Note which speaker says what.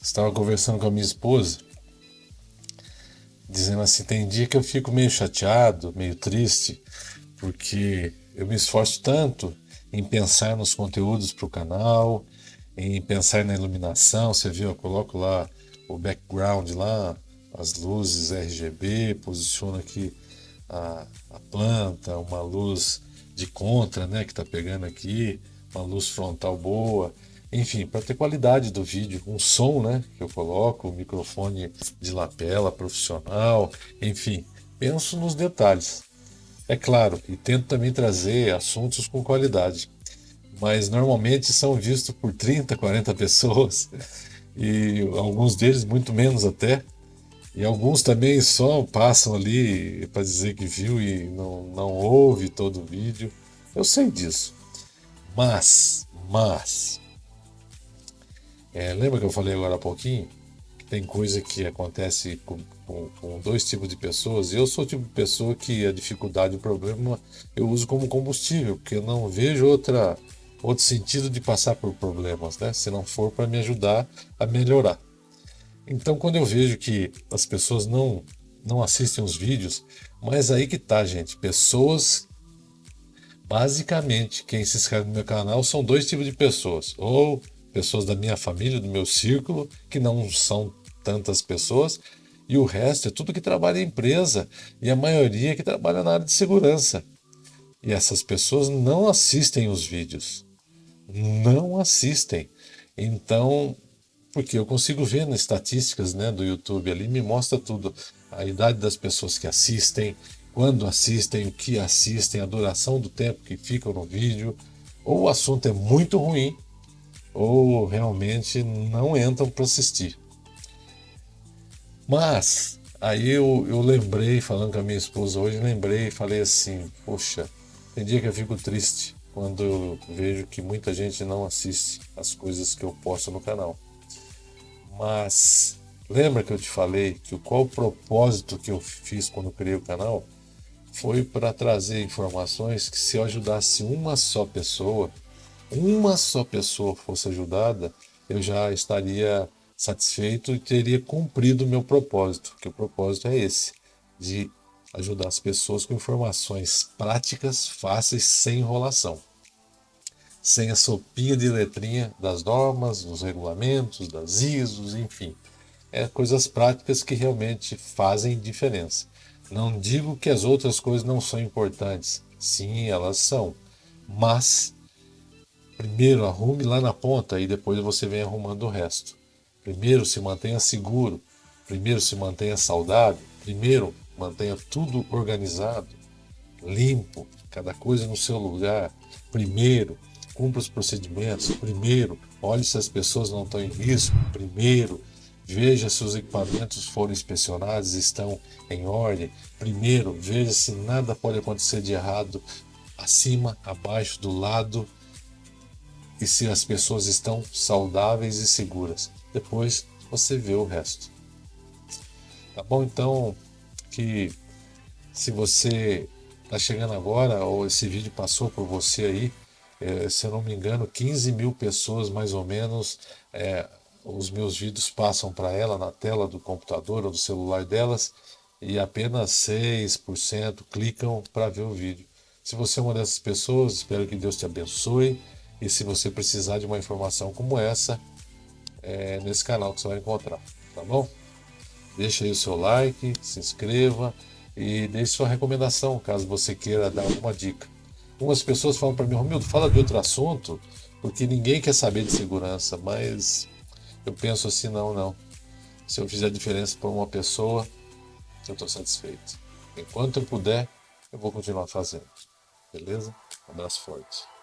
Speaker 1: Estava conversando com a minha esposa, dizendo assim: tem dia que eu fico meio chateado, meio triste, porque eu me esforço tanto em pensar nos conteúdos para o canal, em pensar na iluminação. Você viu, eu coloco lá o background lá, as luzes RGB, posiciono aqui a, a planta, uma luz de contra, né, que está pegando aqui, uma luz frontal boa, enfim, para ter qualidade do vídeo, um som, né, que eu coloco, um microfone de lapela profissional, enfim, penso nos detalhes. É claro, e tento também trazer assuntos com qualidade, mas normalmente são vistos por 30, 40 pessoas e alguns deles muito menos até. E alguns também só passam ali para dizer que viu e não, não ouve todo o vídeo. Eu sei disso. Mas, mas. É, lembra que eu falei agora há pouquinho? Que tem coisa que acontece com, com, com, dois tipos de pessoas. Eu sou o tipo de pessoa que a dificuldade, o problema, eu uso como combustível, porque eu não vejo outra, outro sentido de passar por problemas, né? Se não for para me ajudar a melhorar. Então, quando eu vejo que as pessoas não, não assistem os vídeos, mas aí que tá, gente, pessoas, basicamente, quem se inscreve no meu canal são dois tipos de pessoas, ou pessoas da minha família, do meu círculo, que não são tantas pessoas, e o resto é tudo que trabalha em empresa, e a maioria que trabalha na área de segurança. E essas pessoas não assistem os vídeos. Não assistem. Então, porque eu consigo ver nas estatísticas né, do YouTube ali, me mostra tudo. A idade das pessoas que assistem, quando assistem, o que assistem, a duração do tempo que ficam no vídeo. Ou o assunto é muito ruim, ou realmente não entram para assistir. Mas, aí eu, eu lembrei, falando com a minha esposa hoje, lembrei e falei assim, poxa, tem dia que eu fico triste quando eu vejo que muita gente não assiste as coisas que eu posto no canal. Mas lembra que eu te falei que qual o propósito que eu fiz quando criei o canal? Foi para trazer informações que se eu ajudasse uma só pessoa, uma só pessoa fosse ajudada, eu já estaria satisfeito e teria cumprido o meu propósito, que o propósito é esse, de ajudar as pessoas com informações práticas, fáceis, sem enrolação sem a sopinha de letrinha das normas, dos regulamentos, das ISOs, enfim. É coisas práticas que realmente fazem diferença. Não digo que as outras coisas não são importantes. Sim, elas são. Mas, primeiro arrume lá na ponta e depois você vem arrumando o resto. Primeiro se mantenha seguro. Primeiro se mantenha saudável. Primeiro mantenha tudo organizado, limpo, cada coisa no seu lugar. Primeiro, cumpra os procedimentos. Primeiro, olhe se as pessoas não estão em risco. Primeiro, veja se os equipamentos foram inspecionados estão em ordem. Primeiro, veja se nada pode acontecer de errado acima, abaixo, do lado e se as pessoas estão saudáveis e seguras. Depois você vê o resto. Tá bom? Então, que se você está chegando agora ou esse vídeo passou por você aí, é, se eu não me engano, 15 mil pessoas mais ou menos, é, os meus vídeos passam para ela na tela do computador ou do celular delas e apenas 6% clicam para ver o vídeo. Se você é uma dessas pessoas, espero que Deus te abençoe e se você precisar de uma informação como essa, é nesse canal que você vai encontrar, tá bom? Deixa aí o seu like, se inscreva e deixe sua recomendação caso você queira dar alguma dica. Algumas pessoas falam para mim, Romildo, fala de outro assunto, porque ninguém quer saber de segurança, mas eu penso assim, não, não. Se eu fizer diferença para uma pessoa, eu estou satisfeito. Enquanto eu puder, eu vou continuar fazendo. Beleza? Um abraço forte.